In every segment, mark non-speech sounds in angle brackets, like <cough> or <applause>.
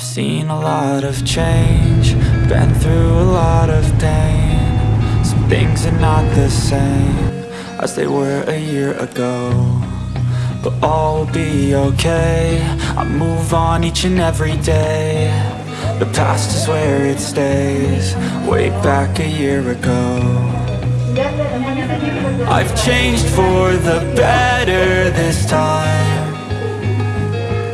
I've seen a lot of change, been through a lot of pain. Some things are not the same as they were a year ago. But all will be okay. I move on each and every day. The past is where it stays, way back a year ago. I've changed for the better this time.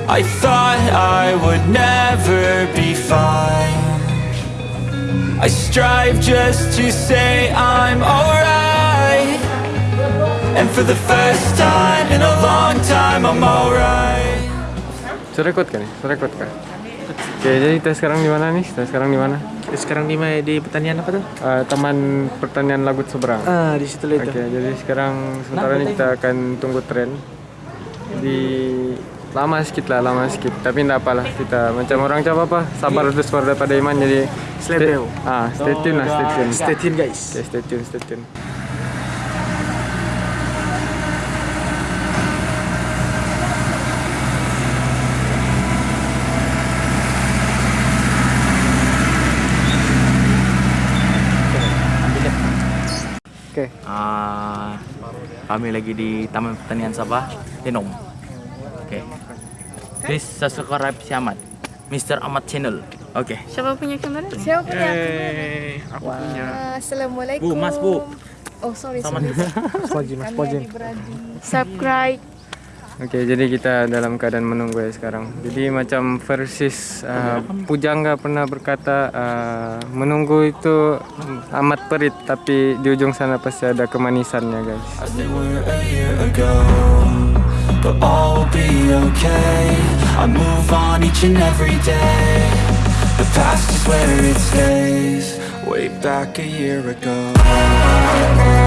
I thought I would never be fine. I strive just to say I'm alright. And for the first time in a long time, I'm alright. Sudah record kan nih? Sudah record kan? Oke, jadi kita sekarang di mana nih? Kita sekarang di mana? Sekarang di mana di pertanian apa tuh? Eh, Taman Pertanian Lagut Seberang. Ah, di situ Oke, itu. jadi sekarang sementara ini kita akan tunggu tren di lama sedikit lah, lama sedikit. Tapi enggak apalah kita macam orang Jawa apa sabar terus daripada iman jadi Slebeo. Ah, stay tune lah, stay tune. Stay tune guys. Oke, stay tune, stay tune. Oke. Ah, kami lagi di Taman Pertanian Sabah, Tenom. Please subscribe si Ahmad. Mr. Ahmad Channel. Oke. Siapa punya kamera? Siapa punya? Eh, aku punya. Ah, Assalamualaikum. Bu, Mas, Bu. Oh sorry Sama sorry. <laughs> Mas Pojin, Mas adik-beradik. Subscribe. Oke, jadi kita dalam keadaan menunggu ya sekarang. Jadi macam versis uh, Pujangga pernah berkata uh, menunggu itu amat perit, tapi di ujung sana pasti ada kemanisannya, guys. But all will be okay. I move on each and every day. The past is where it stays, way back a year ago.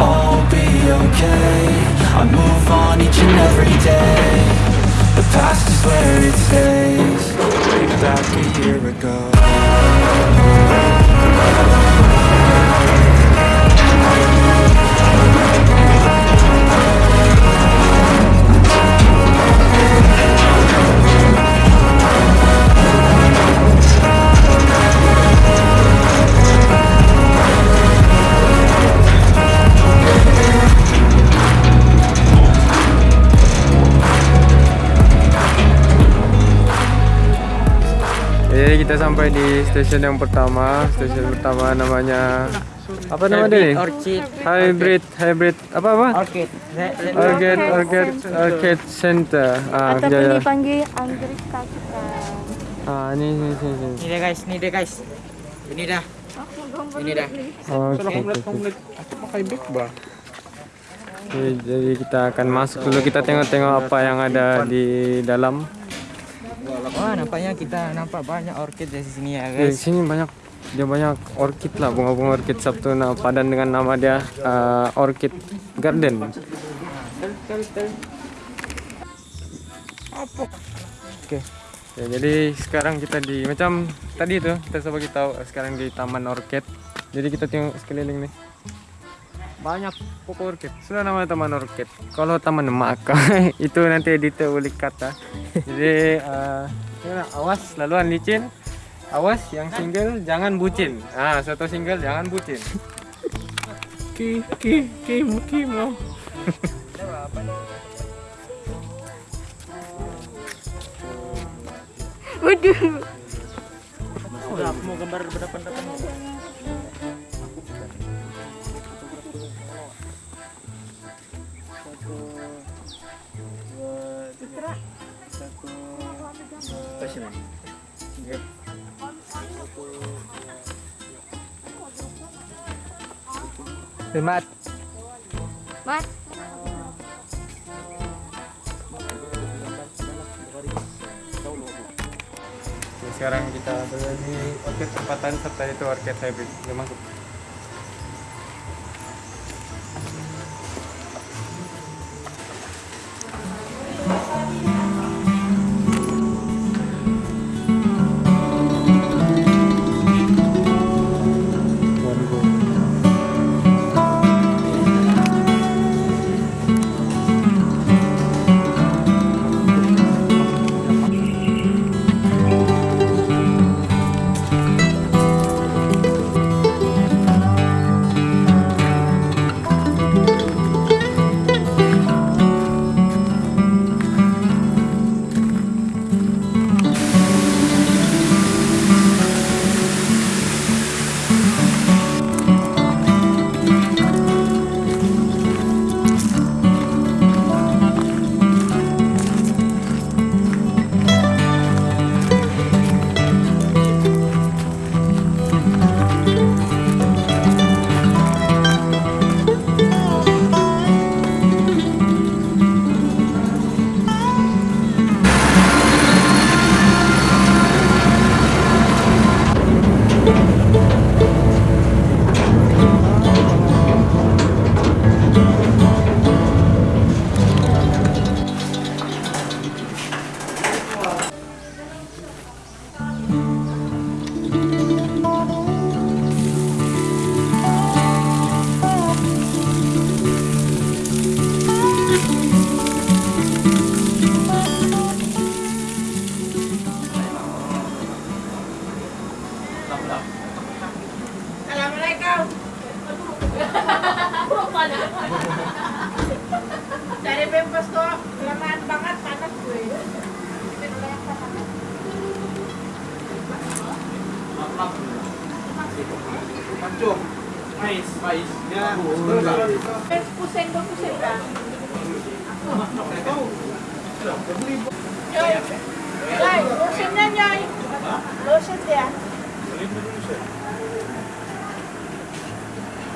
All be okay. I move on each and every day. The past is where it stays. Way back a year ago. Jadi kita sampai di stasiun yang pertama. Stasiun pertama namanya apa nama dia nih? Orchid. Hybrid, hybrid apa apa? Orchid. Orchid, Orchid, Orchid Center. Ah, Ataupun ya, ya. dipanggil anggrek kakitan. Ah, ini, ini, ini, ini. Ini deh guys, ini deh guys. Ini dah. Ini dah. Aku pakai bang. Oke, jadi kita akan masuk dulu kita tengok-tengok apa yang ada di dalam. Wah, nampaknya kita nampak banyak orchid di sini ya Di guys. sini banyak dia banyak orchid lah bunga-bunga orchid Sabtu nah, padan dengan nama dia uh, Orchid Garden. Oke. Ya, jadi sekarang kita di macam tadi tuh kita coba kita tahu sekarang di Taman Orchid. Jadi kita tengok sekeliling nih. Banyak pokok orchid. Sudah namanya Taman Orchid. Kalau Taman Maka <laughs> itu nanti editor ulik kata. Jadi uh? Nah, awas laluan licin. Awas yang single jangan bucin. Ah satu single jangan bucin. Ki ki ki ki mo. Waduh. Mau gambar berapa depan satu dua satu berdepan-depan. Mat. Mat. Sekarang kita berada di orket tempatan serta itu orket hybrid. Yuk masuk. Dari Bempes kok, kelamaan banget panas gue. Pusing dong, pusing kan? Yoy, lotionnya Yoy. Lotion ya.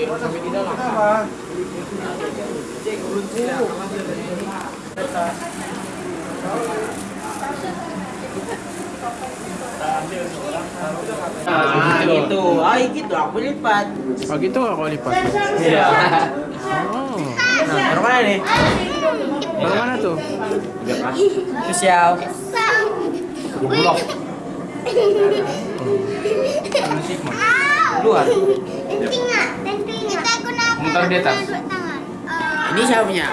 Lumang kan. Ah, gitu. Gitu. Aku lipat. Oh gitu aku lipat. Iya. Oh. Nah, taruh mana nih? Baru mana tuh? Sosial. Blok. Luar. Mutar di atas. Ini siapa punya?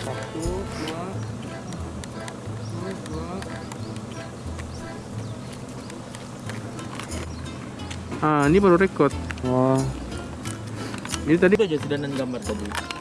Satu, dua, dua, dua. Ah, ini baru record. Wah, Ini tadi aja sudah gambar tadi.